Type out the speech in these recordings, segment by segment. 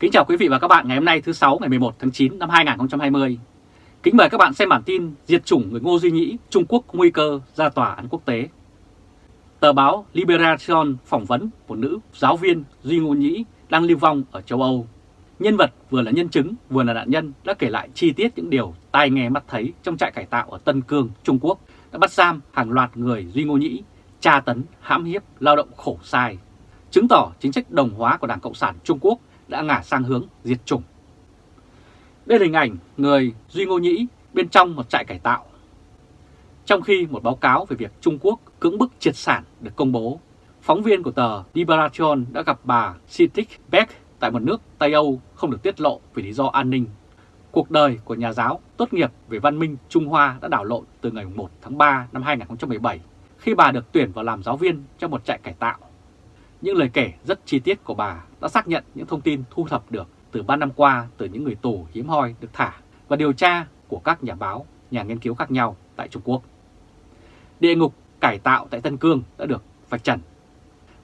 Kính chào quý vị và các bạn ngày hôm nay thứ 6 ngày 11 tháng 9 năm 2020. Kính mời các bạn xem bản tin diệt chủng người Ngô Duy Nhĩ, Trung Quốc nguy cơ ra tòa án quốc tế. Tờ báo Liberation phỏng vấn một nữ giáo viên Duy Ngô Nhĩ đang lưu vong ở châu Âu. Nhân vật vừa là nhân chứng vừa là nạn nhân đã kể lại chi tiết những điều tai nghe mắt thấy trong trại cải tạo ở Tân Cương, Trung Quốc đã bắt giam hàng loạt người Duy Ngô Nhĩ, tra tấn, hãm hiếp, lao động khổ sai, chứng tỏ chính sách đồng hóa của Đảng Cộng sản Trung Quốc đã ngả sang hướng diệt chủng. Đây là hình ảnh người Duy Ngô Nhĩ bên trong một trại cải tạo. Trong khi một báo cáo về việc Trung Quốc cưỡng bức triệt sản được công bố, phóng viên của tờ Liberation đã gặp bà Sitik Beck tại một nước Tây Âu không được tiết lộ vì lý do an ninh. Cuộc đời của nhà giáo tốt nghiệp về văn minh Trung Hoa đã đảo lộn từ ngày 1 tháng 3 năm 2017 khi bà được tuyển vào làm giáo viên trong một trại cải tạo. Những lời kể rất chi tiết của bà đã xác nhận những thông tin thu thập được từ 3 năm qua từ những người tù hiếm hoi được thả và điều tra của các nhà báo, nhà nghiên cứu khác nhau tại Trung Quốc. Địa ngục cải tạo tại Tân Cương đã được vạch trần.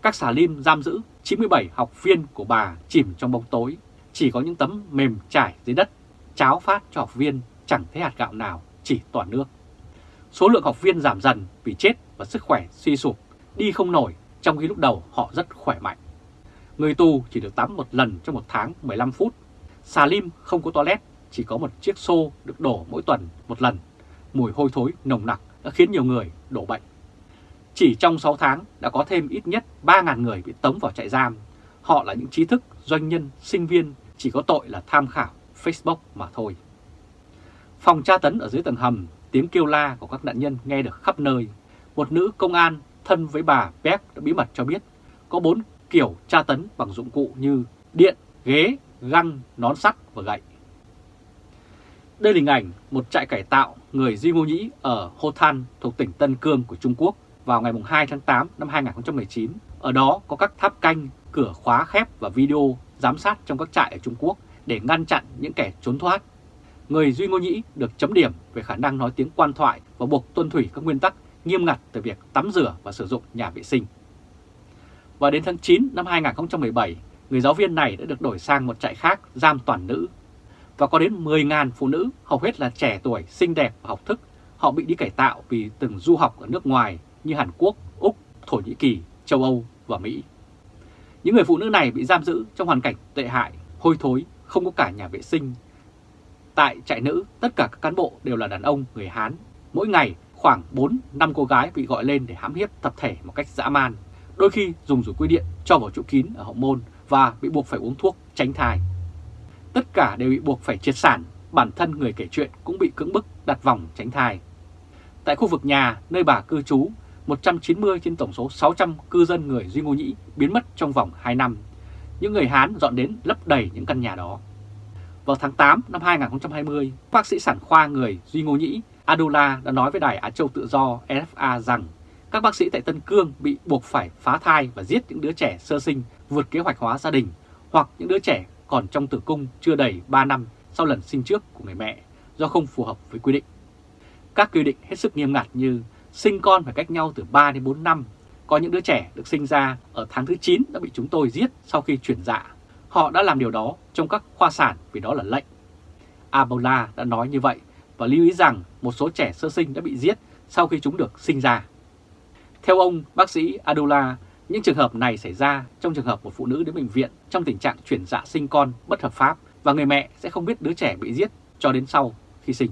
Các xà lim giam giữ 97 học viên của bà chìm trong bóng tối, chỉ có những tấm mềm trải dưới đất, cháo phát cho học viên chẳng thấy hạt gạo nào, chỉ toàn nước. Số lượng học viên giảm dần vì chết và sức khỏe suy sụp, đi không nổi trong khi lúc đầu họ rất khỏe mạnh. Người tù chỉ được tắm một lần trong một tháng 15 phút. Xà lim không có toilet, chỉ có một chiếc xô được đổ mỗi tuần một lần. Mùi hôi thối nồng nặc đã khiến nhiều người đổ bệnh. Chỉ trong 6 tháng đã có thêm ít nhất 3.000 người bị tống vào trại giam. Họ là những trí thức, doanh nhân, sinh viên, chỉ có tội là tham khảo Facebook mà thôi. Phòng tra tấn ở dưới tầng hầm, tiếng kêu la của các nạn nhân nghe được khắp nơi. Một nữ công an thân với bà Beck đã bí mật cho biết có bốn kiểu tra tấn bằng dụng cụ như điện, ghế, găng, nón sắt và gậy. Đây là hình ảnh một trại cải tạo người Di Ngô Nhĩ ở Hồ Than thuộc tỉnh Tân Cương của Trung Quốc vào ngày 2 tháng 8 năm 2019. Ở đó có các tháp canh, cửa khóa khép và video giám sát trong các trại ở Trung Quốc để ngăn chặn những kẻ trốn thoát. Người Duy Ngô Nhĩ được chấm điểm về khả năng nói tiếng quan thoại và buộc tuân thủy các nguyên tắc nghiêm ngặt từ việc tắm rửa và sử dụng nhà vệ sinh. Và đến tháng 9 năm 2017, người giáo viên này đã được đổi sang một trại khác giam toàn nữ. Và có đến 10.000 phụ nữ, hầu hết là trẻ tuổi, xinh đẹp và học thức, họ bị đi cải tạo vì từng du học ở nước ngoài như Hàn Quốc, Úc, Thổ Nhĩ Kỳ, châu Âu và Mỹ. Những người phụ nữ này bị giam giữ trong hoàn cảnh tệ hại, hôi thối, không có cả nhà vệ sinh. Tại trại nữ, tất cả các cán bộ đều là đàn ông người Hán. Mỗi ngày khoảng 4-5 cô gái bị gọi lên để hãm hiếp tập thể một cách dã man, đôi khi dùng rủi quy điện cho vào chỗ kín ở hậu môn và bị buộc phải uống thuốc tránh thai. Tất cả đều bị buộc phải triệt sản, bản thân người kể chuyện cũng bị cưỡng bức đặt vòng tránh thai. Tại khu vực nhà nơi bà cư trú, 190 trên tổng số 600 cư dân người Duy Ngô Nhĩ biến mất trong vòng 2 năm. Những người Hán dọn đến lấp đầy những căn nhà đó. Vào tháng 8 năm 2020, bác sĩ sản khoa người Duy Ngô Nhĩ Adula đã nói với Đài Á Châu Tự Do RFA rằng các bác sĩ tại Tân Cương bị buộc phải phá thai và giết những đứa trẻ sơ sinh vượt kế hoạch hóa gia đình hoặc những đứa trẻ còn trong tử cung chưa đầy 3 năm sau lần sinh trước của người mẹ do không phù hợp với quy định. Các quy định hết sức nghiêm ngặt như sinh con phải cách nhau từ 3 đến 4 năm, có những đứa trẻ được sinh ra ở tháng thứ 9 đã bị chúng tôi giết sau khi chuyển dạ. Họ đã làm điều đó trong các khoa sản vì đó là lệnh. Abola đã nói như vậy và lưu ý rằng một số trẻ sơ sinh đã bị giết sau khi chúng được sinh ra. Theo ông bác sĩ Adula, những trường hợp này xảy ra trong trường hợp một phụ nữ đến bệnh viện trong tình trạng chuyển dạ sinh con bất hợp pháp và người mẹ sẽ không biết đứa trẻ bị giết cho đến sau khi sinh.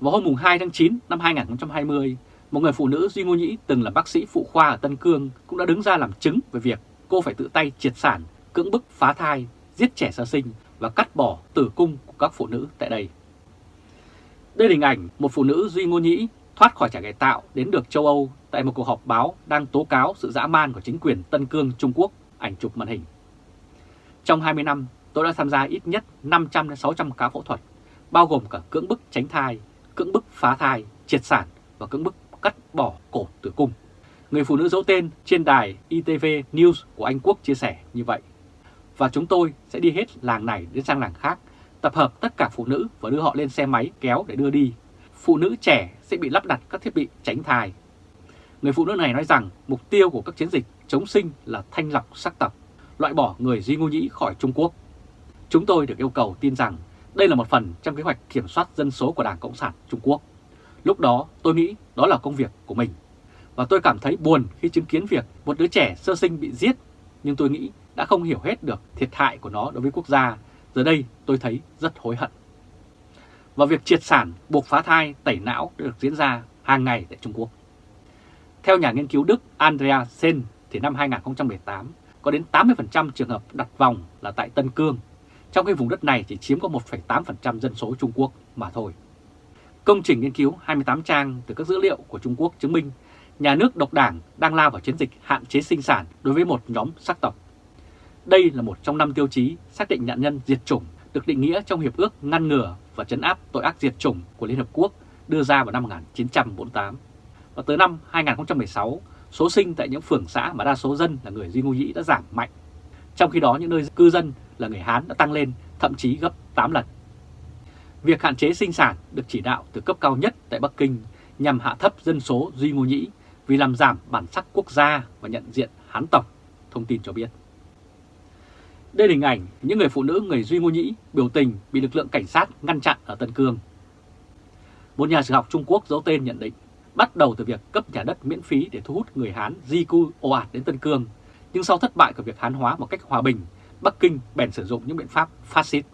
Vào hôm 2 tháng 9 năm 2020, một người phụ nữ Duy Ngô Nhĩ từng là bác sĩ phụ khoa ở Tân Cương cũng đã đứng ra làm chứng về việc cô phải tự tay triệt sản, cưỡng bức phá thai, giết trẻ sơ sinh và cắt bỏ tử cung của các phụ nữ tại đây. Đây là hình ảnh một phụ nữ Duy Ngô Nhĩ thoát khỏi trại cải tạo đến được châu Âu tại một cuộc họp báo đang tố cáo sự dã man của chính quyền Tân Cương Trung Quốc, ảnh chụp màn hình. Trong 20 năm, tôi đã tham gia ít nhất 500-600 ca phẫu thuật, bao gồm cả cưỡng bức tránh thai, cưỡng bức phá thai, triệt sản và cưỡng bức cắt bỏ cổ tử cung. Người phụ nữ giấu tên trên đài ITV News của Anh Quốc chia sẻ như vậy. Và chúng tôi sẽ đi hết làng này đến sang làng khác tập hợp tất cả phụ nữ và đưa họ lên xe máy kéo để đưa đi. Phụ nữ trẻ sẽ bị lắp đặt các thiết bị tránh thai. Người phụ nữ này nói rằng mục tiêu của các chiến dịch chống sinh là thanh lọc sắc tộc, loại bỏ người Duy Ngô Nhĩ khỏi Trung Quốc. Chúng tôi được yêu cầu tin rằng đây là một phần trong kế hoạch kiểm soát dân số của Đảng Cộng sản Trung Quốc. Lúc đó tôi nghĩ đó là công việc của mình. Và tôi cảm thấy buồn khi chứng kiến việc một đứa trẻ sơ sinh bị giết, nhưng tôi nghĩ đã không hiểu hết được thiệt hại của nó đối với quốc gia. Giờ đây tôi thấy rất hối hận. Và việc triệt sản, buộc phá thai, tẩy não được diễn ra hàng ngày tại Trung Quốc. Theo nhà nghiên cứu Đức Andrea Sen thì năm 2018 có đến 80% trường hợp đặt vòng là tại Tân Cương, trong khi vùng đất này chỉ chiếm có 1,8% dân số Trung Quốc mà thôi. Công trình nghiên cứu 28 trang từ các dữ liệu của Trung Quốc chứng minh nhà nước độc đảng đang lao vào chiến dịch hạn chế sinh sản đối với một nhóm sắc tộc. Đây là một trong năm tiêu chí xác định nạn nhân diệt chủng được định nghĩa trong Hiệp ước ngăn ngừa và chấn áp tội ác diệt chủng của Liên Hợp Quốc đưa ra vào năm 1948. Và tới năm 2016, số sinh tại những phường xã mà đa số dân là người Duy Ngô Nhĩ đã giảm mạnh. Trong khi đó những nơi cư dân là người Hán đã tăng lên thậm chí gấp 8 lần. Việc hạn chế sinh sản được chỉ đạo từ cấp cao nhất tại Bắc Kinh nhằm hạ thấp dân số Duy Ngô Nhĩ vì làm giảm bản sắc quốc gia và nhận diện Hán tộc, thông tin cho biết. Đây là hình ảnh những người phụ nữ người Duy Ngô Nhĩ biểu tình bị lực lượng cảnh sát ngăn chặn ở Tân Cương. Một nhà sử học Trung Quốc giấu tên nhận định bắt đầu từ việc cấp nhà đất miễn phí để thu hút người Hán di cư ồ ạt đến Tân Cương, nhưng sau thất bại của việc Hán hóa một cách hòa bình, Bắc Kinh bèn sử dụng những biện pháp phát xít.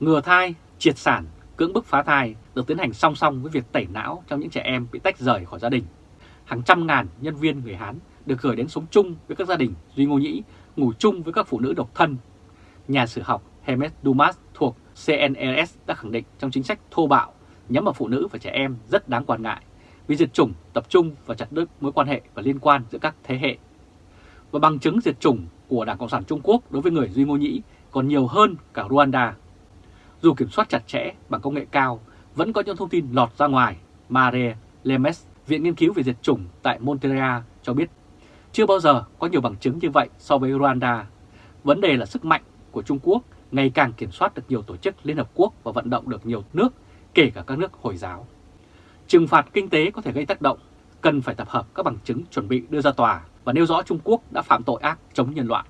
Ngừa thai, triệt sản, cưỡng bức phá thai được tiến hành song song với việc tẩy não trong những trẻ em bị tách rời khỏi gia đình. Hàng trăm ngàn nhân viên người Hán được gửi đến sống chung với các gia đình Duy Ngô Nhĩ, ngủ chung với các phụ nữ độc thân. Nhà sử học Hermes Dumas thuộc CNRS đã khẳng định trong chính sách thô bạo nhắm vào phụ nữ và trẻ em rất đáng quan ngại vì diệt chủng tập trung và chặt đứt mối quan hệ và liên quan giữa các thế hệ. Và bằng chứng diệt chủng của Đảng Cộng sản Trung Quốc đối với người Duy Ngô Nhĩ còn nhiều hơn cả Rwanda. Dù kiểm soát chặt chẽ bằng công nghệ cao, vẫn có những thông tin lọt ra ngoài. Marie Lemes, Viện Nghiên cứu về diệt chủng tại Monteria cho biết chưa bao giờ có nhiều bằng chứng như vậy so với Rwanda. Vấn đề là sức mạnh của Trung Quốc ngày càng kiểm soát được nhiều tổ chức Liên Hợp Quốc và vận động được nhiều nước, kể cả các nước Hồi giáo. Trừng phạt kinh tế có thể gây tác động, cần phải tập hợp các bằng chứng chuẩn bị đưa ra tòa và nêu rõ Trung Quốc đã phạm tội ác chống nhân loại.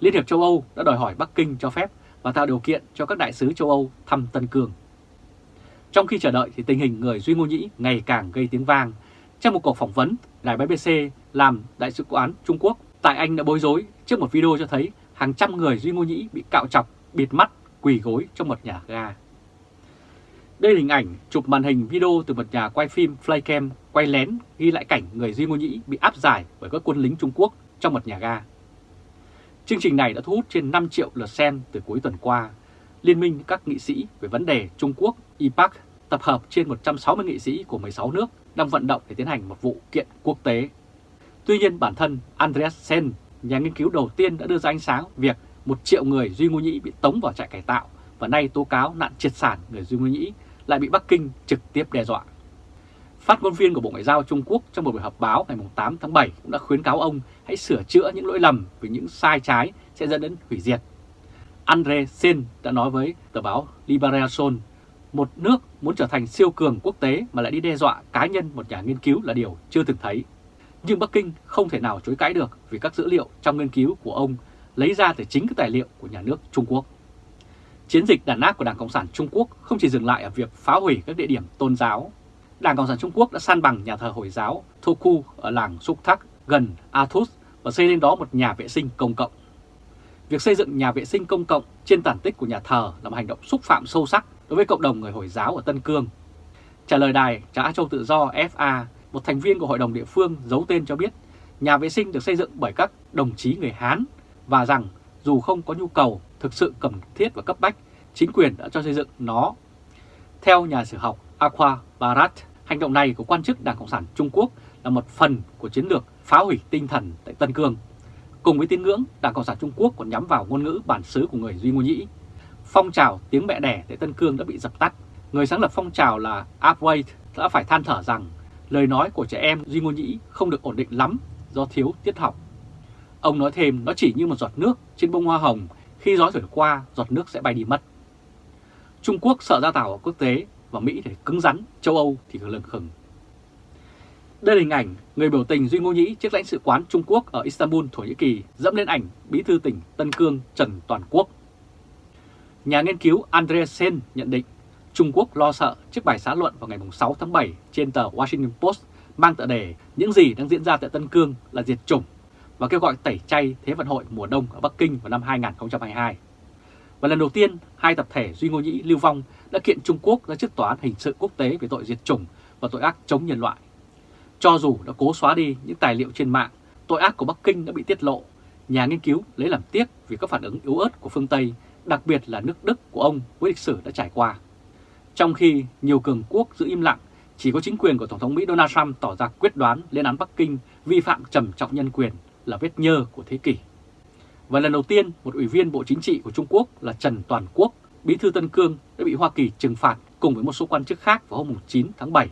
Liên hiệp châu Âu đã đòi hỏi Bắc Kinh cho phép và tạo điều kiện cho các đại sứ châu Âu thăm Tân Cương. Trong khi chờ đợi thì tình hình người Duy Ngô Nhĩ ngày càng gây tiếng vang. Trong một cuộc phỏng vấn, đài BBC làm đại sứ quán Trung Quốc tại Anh đã bối rối trước một video cho thấy hàng trăm người Duy Ngô Nhĩ bị cạo chọc, bịt mắt, quỳ gối trong một nhà ga. Đây là hình ảnh chụp màn hình video từ một nhà quay phim Flycam quay lén ghi lại cảnh người Duy Ngô Nhĩ bị áp giải bởi các quân lính Trung Quốc trong một nhà ga. Chương trình này đã thu hút trên 5 triệu lượt xem từ cuối tuần qua. Liên minh các nghị sĩ về vấn đề Trung Quốc IPAC tập hợp trên 160 nghị sĩ của 16 nước đang vận động để tiến hành một vụ kiện quốc tế. Tuy nhiên bản thân Andreas Sen, nhà nghiên cứu đầu tiên đã đưa ra ánh sáng việc một triệu người Duy Ngô Nhĩ bị tống vào trại cải tạo và nay tố cáo nạn triệt sản người Duy Ngô Nhĩ lại bị Bắc Kinh trực tiếp đe dọa. Phát ngôn viên của Bộ Ngoại giao Trung Quốc trong một buổi họp báo ngày 8 tháng 7 cũng đã khuyến cáo ông hãy sửa chữa những lỗi lầm vì những sai trái sẽ dẫn đến hủy diệt. Andre Sen đã nói với tờ báo Liberation, một nước muốn trở thành siêu cường quốc tế mà lại đi đe dọa cá nhân một nhà nghiên cứu là điều chưa từng thấy. Nhưng Bắc Kinh không thể nào chối cãi được vì các dữ liệu trong nghiên cứu của ông lấy ra từ chính các tài liệu của nhà nước Trung Quốc. Chiến dịch đàn áp của Đảng Cộng sản Trung Quốc không chỉ dừng lại ở việc phá hủy các địa điểm tôn giáo. Đảng Cộng sản Trung Quốc đã san bằng nhà thờ Hồi giáo Thoku ở làng Suk Thak gần Athus và xây lên đó một nhà vệ sinh công cộng. Việc xây dựng nhà vệ sinh công cộng trên tàn tích của nhà thờ là một hành động xúc phạm sâu sắc đối với cộng đồng người Hồi giáo ở Tân Cương. Trả lời đài Trả Á Châu Tự Do FA, một thành viên của hội đồng địa phương giấu tên cho biết nhà vệ sinh được xây dựng bởi các đồng chí người Hán và rằng dù không có nhu cầu thực sự cần thiết và cấp bách, chính quyền đã cho xây dựng nó. Theo nhà sử học Aqua Barat, hành động này của quan chức Đảng Cộng sản Trung Quốc là một phần của chiến lược phá hủy tinh thần tại Tân Cương. Cùng với tín ngưỡng, Đảng Cộng sản Trung Quốc còn nhắm vào ngôn ngữ bản xứ của người Duy Ngô Nhĩ. Phong trào tiếng mẹ đẻ tại Tân Cương đã bị dập tắt. Người sáng lập phong trào là Upwait đã phải than thở rằng lời nói của trẻ em Duy Ngô Nhĩ không được ổn định lắm do thiếu tiết học. Ông nói thêm nó chỉ như một giọt nước trên bông hoa hồng, khi gió thổi qua giọt nước sẽ bay đi mất. Trung Quốc sợ ra tàu ở quốc tế và Mỹ thì cứng rắn, châu Âu thì lừng khừng. Đây là hình ảnh người biểu tình Duy Ngô Nhĩ trước lãnh sự quán Trung Quốc ở Istanbul, Thổ Nhĩ Kỳ dẫm lên ảnh bí thư tỉnh Tân Cương Trần Toàn Quốc. Nhà nghiên cứu Andreessen nhận định Trung Quốc lo sợ trước bài xã luận vào ngày 6 tháng 7 trên tờ Washington Post mang tựa đề Những gì đang diễn ra tại Tân Cương là diệt chủng và kêu gọi tẩy chay Thế vận hội mùa đông ở Bắc Kinh vào năm 2022. Và lần đầu tiên, hai tập thể Duy Ngô Nhĩ Lưu Vong đã kiện Trung Quốc ra trước tòa án hình sự quốc tế về tội diệt chủng và tội ác chống nhân loại. Cho dù đã cố xóa đi những tài liệu trên mạng, tội ác của Bắc Kinh đã bị tiết lộ. Nhà nghiên cứu lấy làm tiếc vì các phản ứng yếu ớt của phương Tây, đặc biệt là nước Đức của ông với lịch sử đã trải qua. Trong khi nhiều cường quốc giữ im lặng, chỉ có chính quyền của Tổng thống Mỹ Donald Trump tỏ ra quyết đoán lên án Bắc Kinh vi phạm trầm trọng nhân quyền là vết nhơ của thế kỷ. Và lần đầu tiên, một ủy viên Bộ Chính trị của Trung Quốc là Trần Toàn Quốc, bí thư Tân Cương đã bị Hoa Kỳ trừng phạt cùng với một số quan chức khác vào hôm 9 tháng 7,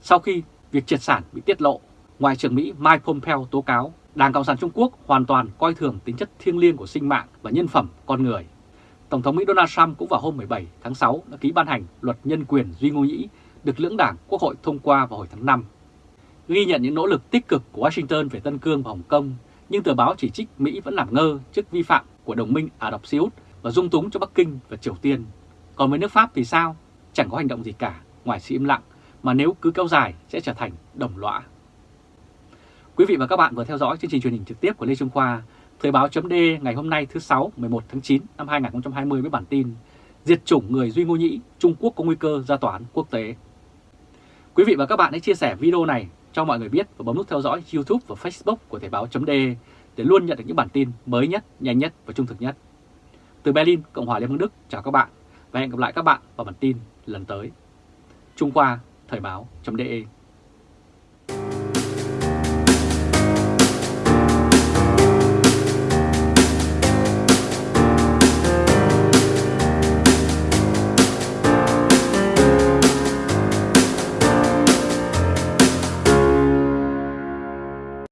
sau khi việc triệt sản bị tiết lộ. Ngoại trưởng Mỹ Mike Pompeo tố cáo Đảng Cộng sản Trung Quốc hoàn toàn coi thường tính chất thiêng liêng của sinh mạng và nhân phẩm con người. Tổng thống Mỹ Donald Trump cũng vào hôm 17 tháng 6 đã ký ban hành luật nhân quyền Duy Ngô Nhĩ được lưỡng đảng Quốc hội thông qua vào hồi tháng 5. Ghi nhận những nỗ lực tích cực của Washington về Tân Cương và Hồng Kông, nhưng tờ báo chỉ trích Mỹ vẫn làm ngơ trước vi phạm của đồng minh Ả Rập Xê Út và dung túng cho Bắc Kinh và Triều Tiên. Còn với nước Pháp thì sao? Chẳng có hành động gì cả ngoài sự im lặng mà nếu cứ kéo dài sẽ trở thành đồng lõa. Quý vị và các bạn vừa theo dõi chương trình truyền hình trực tiếp của Lê Trung Khoa, Thời báo chấm ngày hôm nay thứ 6, 11 tháng 9 năm 2020 với bản tin Diệt chủng người Duy Ngô Nhĩ, Trung Quốc có nguy cơ ra tòa án quốc tế. Quý vị và các bạn hãy chia sẻ video này cho mọi người biết và bấm nút theo dõi YouTube và Facebook của Thời báo chấm để luôn nhận được những bản tin mới nhất, nhanh nhất và trung thực nhất. Từ Berlin, Cộng hòa Liên bang Đức, chào các bạn và hẹn gặp lại các bạn vào bản tin lần tới. Trung Khoa, Thời báo.de